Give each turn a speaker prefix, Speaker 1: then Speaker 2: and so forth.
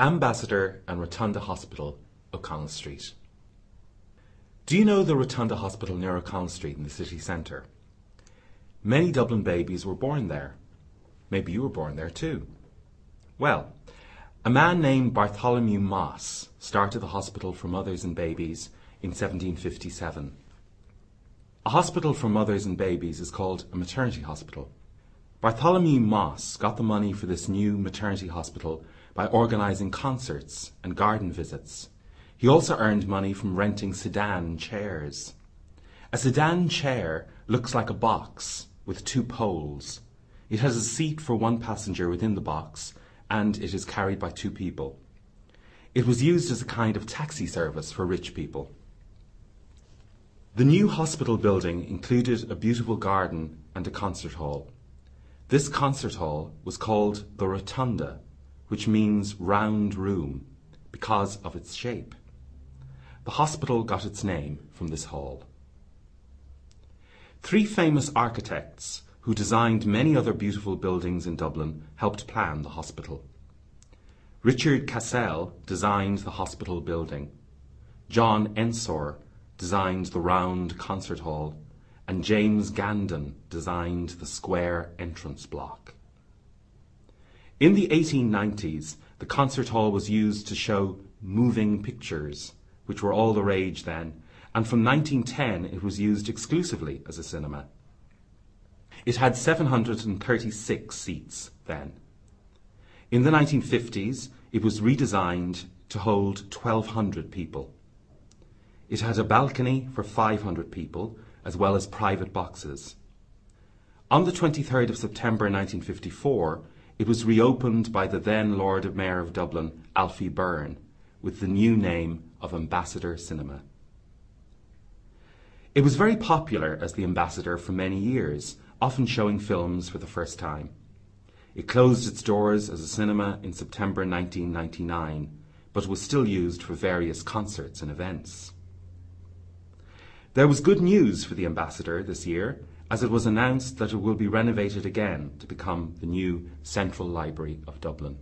Speaker 1: Ambassador and Rotunda Hospital, O'Connell Street. Do you know the Rotunda Hospital near O'Connell Street in the city centre? Many Dublin babies were born there. Maybe you were born there too. Well, a man named Bartholomew Mosse started the Hospital for Mothers and Babies in 1757. A hospital for mothers and babies is called a maternity hospital. Bartholomew Mosse got the money for this new maternity hospital by organising concerts and garden visits. He also earned money from renting sedan chairs. A sedan chair looks like a box with two poles. It has a seat for one passenger within the box and it is carried by two people. It was used as a kind of taxi service for rich people. The new hospital building included a beautiful garden and a concert hall. This concert hall was called the Rotunda which means round room because of its shape. The hospital got its name from this hall. Three famous architects who designed many other beautiful buildings in Dublin helped plan the hospital. Richard Cassell designed the hospital building. John Ensor designed the round concert hall and James Gandon designed the square entrance block. In the 1890s, the concert hall was used to show moving pictures, which were all the rage then, and from 1910 it was used exclusively as a cinema. It had 736 seats then. In the 1950s, it was redesigned to hold 1,200 people. It had a balcony for 500 people, as well as private boxes. On the 23rd of September 1954, it was reopened by the then Lord Mayor of Dublin, Alfie Byrne, with the new name of Ambassador Cinema. It was very popular as the Ambassador for many years, often showing films for the first time. It closed its doors as a cinema in September 1999, but was still used for various concerts and events. There was good news for the Ambassador this year as it was announced that it will be renovated again to become the new Central Library of Dublin.